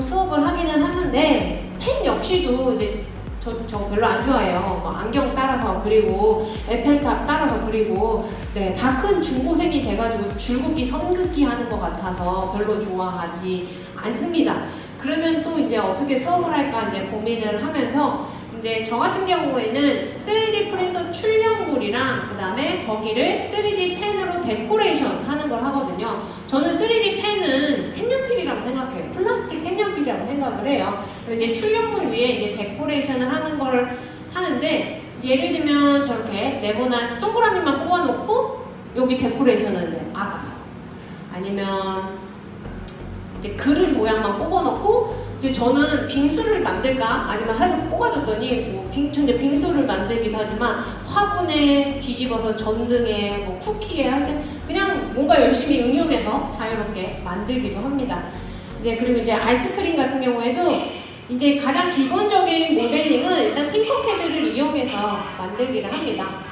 좀 수업을 하기는 하는데 펜 역시도 이제 저, 저 별로 안 좋아해요. 뭐 안경 따라서 그리고 에펠탑 따라서 그리고 네, 다 큰 중고생이 돼가지고 줄긋기 선긋기 하는 것 같아서 별로 좋아하지 않습니다. 그러면 또 이제 어떻게 수업을 할까 이제 고민을 하면서 이제 저 같은 경우에는 3D 프린터 출력물이랑 그 다음에 거기를 3D 펜으로 데코레이션 하는 걸 하거든요. 저는 3D 펜은 색연필이라고 생각해요. 플라스틱 색연필이라고 생각을 해요. 그래서 이제 출력물 위에 이제 데코레이션을 하는 걸 하는데 예를 들면 저렇게 네모난 동그라미만 뽑아놓고 여기 데코레이션은 이제 알아서 아니면 이제 그릇 모양만 뽑아놓고 이제 저는 빙수를 만들까 아니면 해서 뽑아줬더니 뭐 빙, 저 이제 빙수를 만들기도 하지만 화분에 뒤집어서 전등에 뭐 쿠키에 하여튼 그냥 뭔가 열심히 응용해서 자유롭게 만들기도 합니다. 이제 그리고 이제 아이스크림 같은 경우에도 이제 가장 기본적인 모델링은 일단 팅커캐드를 이용해서 만들기를 합니다.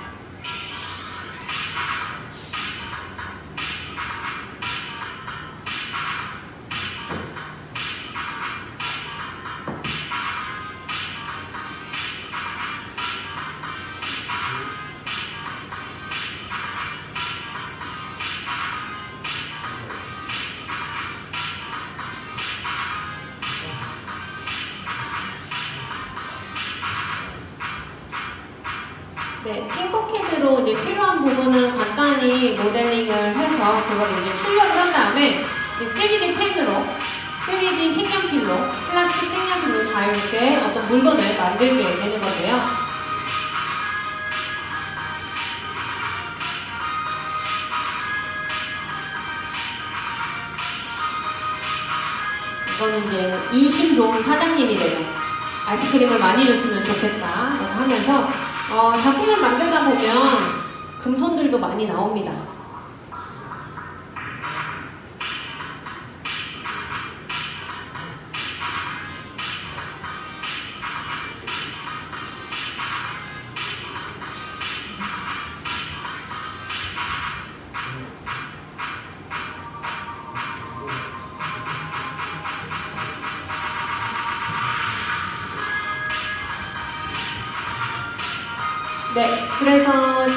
부분은 간단히 모델링을 해서 그걸 이제 출력을 한 다음에 3D 펜으로 3D 색연필로 플라스틱 색연필로 자유롭게 어떤 물건을 만들게 되는 거고요. 이거는 이제 인심 좋은 사장님이래요. 아이스크림을 많이 줬으면 좋겠다 하면서 어, 작품을 만들다 보면 금손들도 많이 나옵니다. 네, 그래서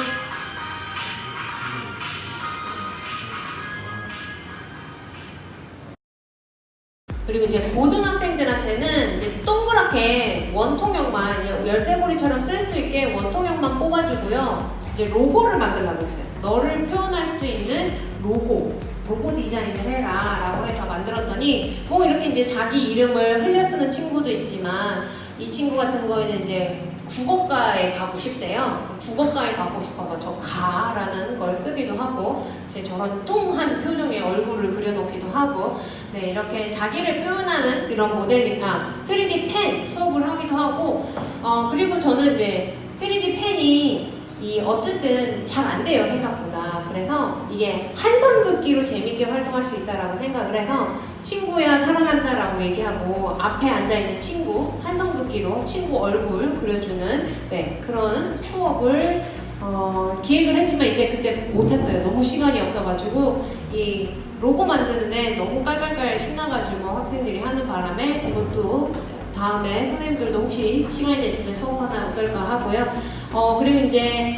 그리고 이제 고등학생들한테는 이제 동그랗게 원통형만 이제 열쇠고리처럼 쓸 수 있게 원통형만 뽑아주고요. 이제 로고를 만들라고 했어요. 너를 표현할 수 있는 로고, 로고 디자인을 해라 라고 해서 만들었더니 뭐 이렇게 이제 자기 이름을 흘려 쓰는 친구도 있지만 이 친구 같은 거에는 이제 국어과에 가고 싶대요. 국어과에 가고 싶어서 저 가라는 걸 쓰기도 하고 제 저런 뚱한 표정의 얼굴을 그려놓기도 하고 네 이렇게 자기를 표현하는 이런 모델링 아 3D 펜 수업을 하기도 하고 어 그리고 저는 이제 3D 펜이 이 어쨌든 잘 안 돼요 생각보다 그래서 이게 한선 긋기로 재밌게 활동할 수 있다라고 생각을 해서 친구야 사랑한다라고 얘기하고 앞에 앉아있는 친구 한선 긋기로 친구 얼굴 그려주는 네 그런 수업을 어, 기획을 했지만 이때 그때 못했어요. 너무 시간이 없어가지고 이 로고 만드는데 너무 깔깔깔 신나가지고 학생들이 하는 바람에 이것도 다음에 선생님들도 혹시 시간이 되시면 수업하면 어떨까 하고요. 어 그리고 이제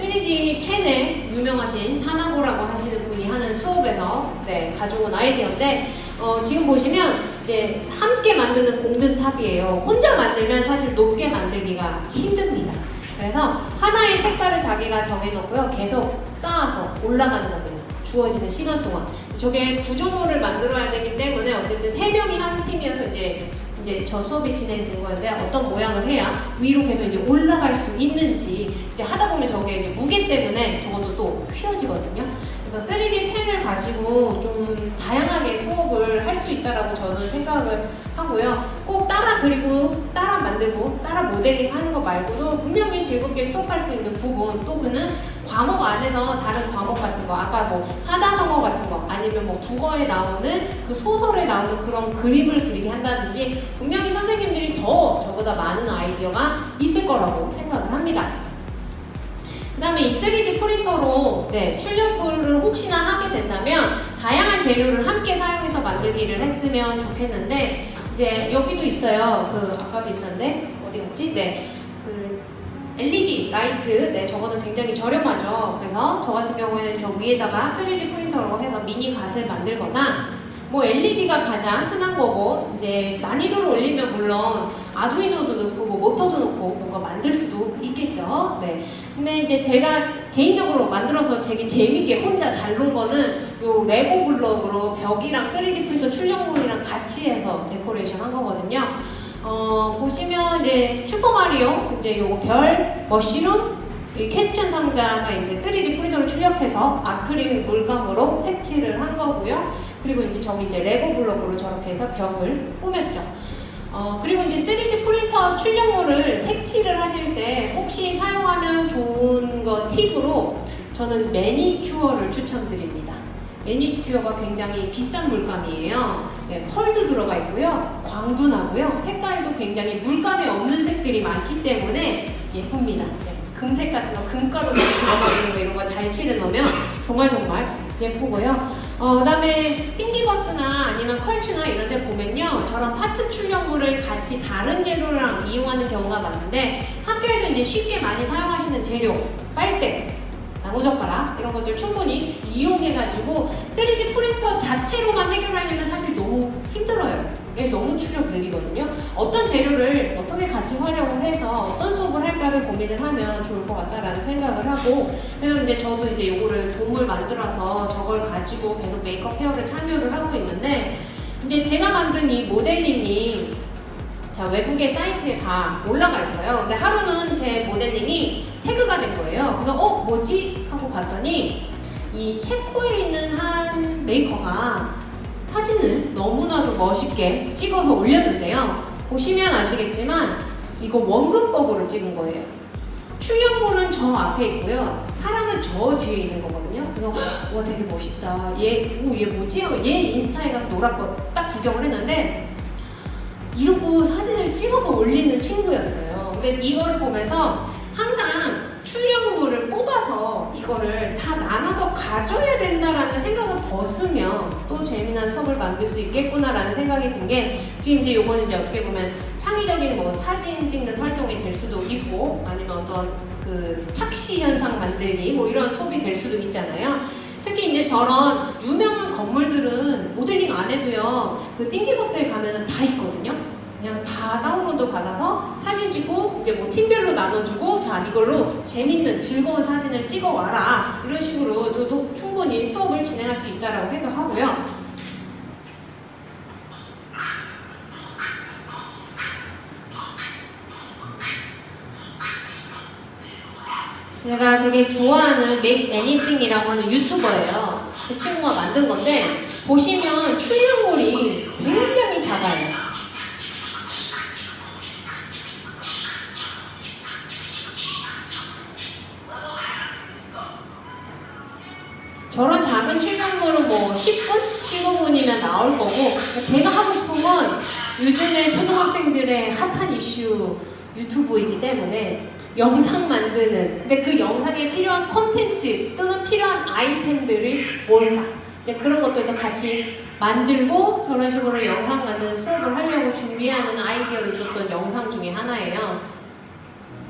3D 펜에 유명하신 사나고라고 하시는 분이 하는 수업에서 네, 가져온 아이디어인데 어, 지금 보시면 이제 함께 만드는 공든 탑이에요. 혼자 만들면 사실 높게 만들기가 힘듭니다. 그래서 하나의 색깔을 자기가 정해놓고요. 계속 쌓아서 올라가는 겁니다. 주어지는 시간 동안. 저게 구조물을 만들어야 되기 때문에 어쨌든 세 명이 한 팀이어서 이제 이제 저 수업이 진행된 거였는데 어떤 모양을 해야 위로 계속 이제 올라갈 수 있는지 이제 하다 보면 저게 이제 무게 때문에 저것도 또 휘어지거든요. 그래서 3D 펜을 가지고 좀 다양하게 수업을 할 수 있다라고 저는 생각을 하고요. 꼭 따라 그리고 따라 만들고 따라 모델링 하는 거 말고도 분명히 즐겁게 수업할 수 있는 부분 또 그는 과목 안에서 다른 과목 같은 거 아까 뭐 사자성어 같은 거 아니면 뭐 국어에 나오는 그 소설에 나오는 그런 그림을 그리게 한다든지 분명히 선생님들이 더 저보다 많은 아이디어가 있을 거라고 생각을 합니다. 그 다음에 이 3D 프린터로 네, 출력을 혹시나 하게 된다면 다양한 재료를 함께 사용해서 만들기를 했으면 좋겠는데 이제 여기도 있어요. 그 아까도 있었는데 어디 갔지? 네. 그 LED 라이트, 네, 저거는 굉장히 저렴하죠. 그래서 저 같은 경우에는 저 위에다가 3D 프린터로 해서 미니 갓을 만들거나 뭐 LED가 가장 흔한 거고 이제 난이도를 올리면 물론 아두이노도 넣고 뭐 모터도 넣고 뭔가 만들 수도 있겠죠. 네. 근데 이제 제가 개인적으로 만들어서 되게 재밌게 혼자 잘 논 거는 요 레고 블럭으로 벽이랑 3D 프린터 출력물이랑 같이 해서 데코레이션 한 거거든요. 어, 보시면 이제 슈퍼마리오 이제 요거 별, mushroom, 이 question 상자가 이제 3D 프린터로 출력해서 아크릴 물감으로 색칠을 한 거고요. 그리고 이제 저기 이제 레고 블록으로 저렇게 해서 벽을 꾸몄죠. 어, 그리고 이제 3D 프린터 출력물을 색칠을 하실 때 혹시 사용하면 좋은 거 팁으로 저는 매니큐어를 추천드립니다. 매니큐어가 굉장히 비싼 물감이에요. 네, 펄도 들어가 있고요. 광도 나고요. 색깔도 굉장히 물감이 없는 색들이 많기 때문에 예쁩니다. 네, 금색 같은 거, 금가루 들어가 있는 거 이런 거 잘 칠해 놓으면 정말 정말 예쁘고요. 어, 그 다음에 띵기버스나 아니면 컬츠나 이런 데 보면요. 저런 파트 출력물을 같이 다른 재료랑 이용하는 경우가 많은데 학교에서 이제 쉽게 많이 사용하시는 재료, 빨대, 나무젓가락 이런 것들 충분히 이용해가지고 3D 프린터 자체로만 해결하려면 사실 너무 힘들어요. 이게 너무 출력 느리거든요. 어떤 재료를 어떻게 같이 활용을 해서 어떤 수업을 할까를 고민을 하면 좋을 것 같다라는 생각을 하고 그래서 이제 저도 이제 요거를 돔을 만들어서 저걸 가지고 계속 Maker Faire를 참여를 하고 있는데 이제 제가 만든 이 모델링이 자 외국의 사이트에 다 올라가 있어요. 근데 하루는 제 모델링이 태그가 된 거예요. 그래서 어 뭐지 하고 봤더니 이 체코에 있는 한 메이커가 사진을 너무나도 멋있게 찍어서 올렸는데요. 보시면 아시겠지만 이거 원근법으로 찍은 거예요. 출력물은 저 앞에 있고요. 사람은 저 뒤에 있는 거거든요. 그래서 와 되게 멋있다. 얘, 오, 얘 뭐지? 얘 인스타에 가서 놀았고 딱 구경을 했는데 이러고 사진을 찍어서 올리는 친구였어요. 근데 이거를 보면서 항상 출력물을 뽑아서 이거를 다 가져야 된다라는 생각을 벗으면 또 재미난 수업을 만들 수 있겠구나라는 생각이 든 게 지금 이제 요거는 이제 어떻게 보면 창의적인 뭐 사진 찍는 활동이 될 수도 있고 아니면 어떤 그 착시 현상 만들기 뭐 이런 수업이 될 수도 있잖아요. 특히 이제 저런 유명한 건물들은 모델링 안 해도요 그 띵기버스에 가면은 다 있거든요. 그냥 다 다운로드 받아서 사진 찍고 이제 뭐 팀별로 나눠주고 자 이걸로 재밌는 즐거운 사진을 찍어 와라 이런 식으로도 충분히 수업을 진행할 수 있다라고 생각하고요. 제가 되게 좋아하는 Make Anything이라고 하는 유튜버예요. 그 친구가 만든 건데 보시면 출력물이 굉장히 작아요. 저런 작은 출력물은 뭐 10분? 15분이면 나올 거고 제가 하고 싶은 건 요즘에 초등학생들의 핫한 이슈 유튜브이기 때문에 영상 만드는 근데 그 영상에 필요한 콘텐츠 또는 필요한 아이템들을 뭘까 이제 그런 것들도 같이 만들고 저런 식으로 영상 만드는 수업을 하려고 준비하는 아이디어를 줬던 영상 중에 하나예요.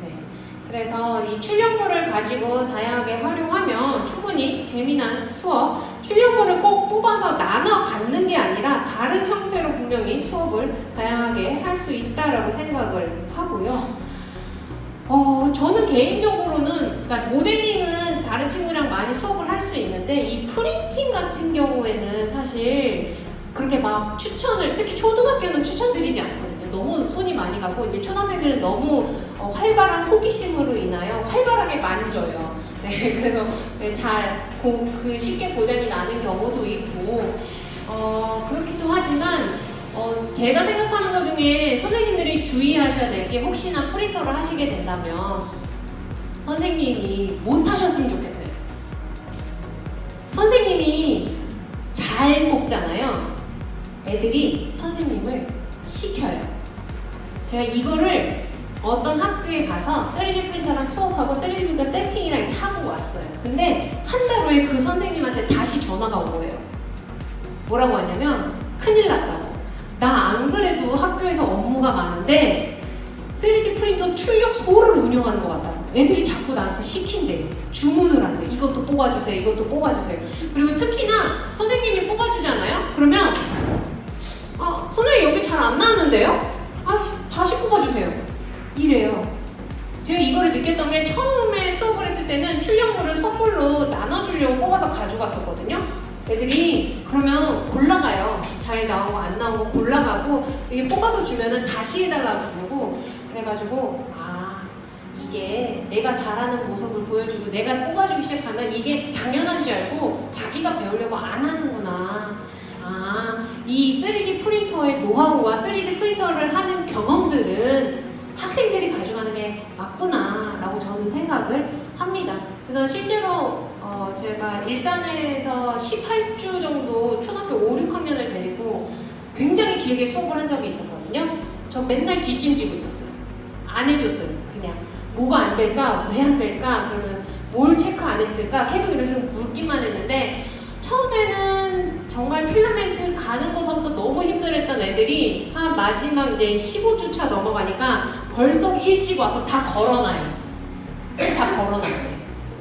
네. 그래서 이 출력물을 가지고 다양하게 활용하면 충분히 재미난 수업 출력물을 꼭 뽑아서 나눠 갖는 게 아니라 다른 형태로 분명히 수업을 다양하게 할 수 있다라고 생각을 하고요. 어, 저는 개인적으로는, 그러니까 모델링은 다른 친구랑 많이 수업을 할 수 있는데, 이 프린팅 같은 경우에는 사실 그렇게 막 추천을, 특히 초등학교는 추천드리지 않거든요. 너무 손이 많이 가고, 이제 초등학생들은 너무 어, 활발한 호기심으로 인하여 활발하게 만져요. 네, 그래서 네, 잘, 고, 그 쉽게 고장이 나는 경우도 있고, 어, 그렇기도 하지만, 어, 제가 생각하는 것 중에 선생님들이 주의하셔야 될 게 혹시나 프린터를 하시게 된다면 선생님이 못 하셨으면 좋겠어요. 선생님이 잘 뽑잖아요. 애들이 선생님을 시켜요. 제가 이거를 어떤 학교에 가서 3D 프린터랑 수업하고 3D 프린터 세팅이랑 하고 왔어요. 근데 한 달 후에 그 선생님한테 다시 전화가 온 거예요. 뭐라고 하냐면 큰일 났다고. 나 안 그래도 학교에서 업무가 많은데 3D 프린터 출력 소를 운영하는 것 같다. 애들이 자꾸 나한테 시킨대. 주문을 한대. 이것도 뽑아주세요. 이것도 뽑아주세요. 그리고 특히나 선생님이 뽑아주잖아요? 그러면 아, 선생님 여기 잘 안 나왔는데요? 아, 다시 뽑아주세요. 이래요. 제가 이거를 느꼈던 게 처음에 수업을 했을 때는 출력물을 선물로 나눠주려고 뽑아서 가져갔었거든요. 애들이 그러면 골라가요. 잘 나온 거 안 나온 거 골라가고 이게 뽑아서 주면은 다시 해달라고 그러고 그래가지고 아 이게 내가 잘하는 모습을 보여주고 내가 뽑아주기 시작하면 이게 당연한 줄 알고 자기가 배우려고 안 하는구나. 아, 이 3D 프린터의 노하우와 3D 프린터를 하는 경험들은 학생들이 가져가는 게 맞구나 라고 저는 생각을 합니다. 그래서 실제로 어, 제가 일산에서 18주 정도 초등학교 5, 6학년을 데리고 굉장히 길게 수업을 한 적이 있었거든요. 저 맨날 뒷짐지고 있었어요. 안 해줬어요. 그냥 뭐가 안 될까? 왜 안 될까? 그러면 뭘 체크 안 했을까? 계속 식으로 묻기만 했는데 처음에는 정말 필라멘트 가는 것부터 너무 힘들었던 애들이 한 마지막 이제 15주차 넘어가니까 벌써 일찍 와서 다 걸어놔요. 다 걸어놔요.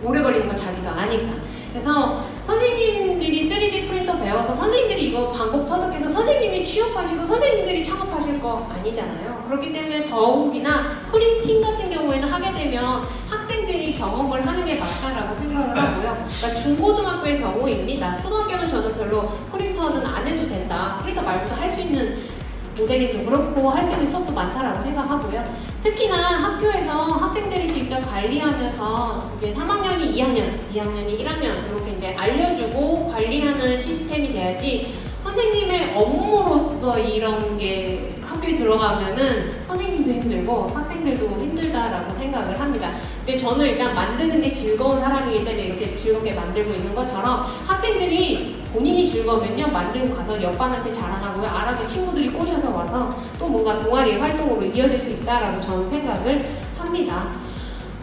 오래 걸리는 거 자기도 아니까. 그래서 선생님들이 3D 프린터 배워서 선생님들이 이거 방법 터득해서 선생님이 취업하시고 선생님들이 창업하실 거 아니잖아요. 그렇기 때문에 더욱이나 프린팅 같은 경우에는 하게 되면 학생들이 경험을 하는 게 맞다라고 생각을 하고요. 그러니까 중고등학교의 경우입니다. 초등학교는 저는 별로 프린터는 안 해도 된다. 프린터 말고도 할 수 있는 모델링도 그렇고 할 수 있는 수업도 많다라고 생각하고요. 특히나 학교에서 학생들이 직접 관리하면서 이제 3학년이 2학년, 2학년이 1학년 이렇게 이제 알려주고 관리하는 시스템이 돼야지 선생님의 업무로서 이런 게 학교에 들어가면은 선생님도 힘들고 학생들도 힘들다라고 생각을 합니다. 근데 저는 일단 만드는 게 즐거운 사람이기 때문에 이렇게 즐겁게 만들고 있는 것처럼 학생들이 본인이 즐거우면요 만들고 가서 옆반한테 자랑하고요 알아서 친구들이 꼬셔서 와서 또 뭔가 동아리 활동으로 이어질 수 있다라고 저는 생각을 합니다.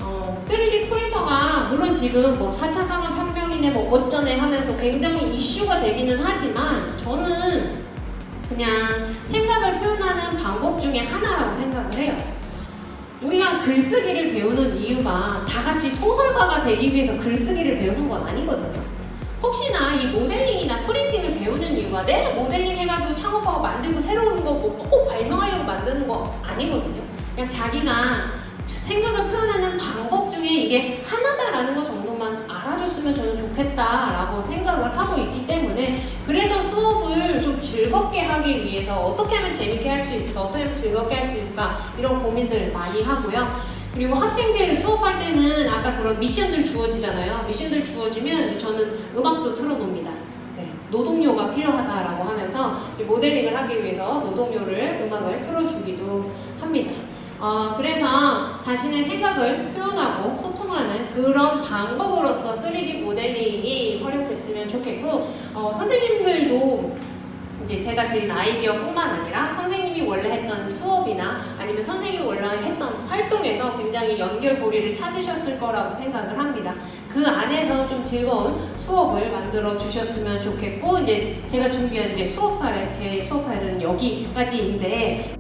어, 3D 프린터가 물론 지금 뭐 4차 산업혁명이네 뭐 어쩌네 하면서 굉장히 이슈가 되기는 하지만 저는 그냥 생각을 표현하는 방법 중에 하나라고 생각을 해요. 우리가 글쓰기를 배우는 이유가 다 같이 소설가가 되기 위해서 글쓰기를 배우는 건 아니거든요. 혹시나 이 모델링이나 프린팅을 배우는 이유가 내가 모델링 해가지고 창업하고 만들고 새로운 거꼭 발명하려고 만드는 거 아니거든요. 그냥 자기가 생각을 표현하는 방법 중에 이게 하나다라는 것 정도만 알아줬으면 저는 좋겠다라고 생각을 하고 있기 때문에 그래서 수업을 좀 즐겁게 하기 위해서 어떻게 하면 재밌게 할 수 있을까 어떻게 하면 즐겁게 할 수 있을까 이런 고민들 많이 하고요 그리고 학생들 수업할 때는 아까 그런 미션들 주어지잖아요. 미션들 주어지면 이제 저는 음악도 틀어놓습니다. 네, 노동요가 필요하다라고 하면서 모델링을 하기 위해서 노동요를 음악을 틀어주기도 합니다. 어, 그래서 자신의 생각을 표현하고 소통하는 그런 방법으로서 3D 모델링이 활용됐으면 좋겠고 어, 선생님들도 이제 제가 드린 아이디어뿐만 아니라 선생님이 원래 했던 수업이나 아니면 했던 활동에서 굉장히 연결고리를 찾으셨을 거라고 생각을 합니다. 그 안에서 좀 즐거운 수업을 만들어 주셨으면 좋겠고 이제 제가 준비한 이제 수업 사례, 제 수업 사례는 여기까지인데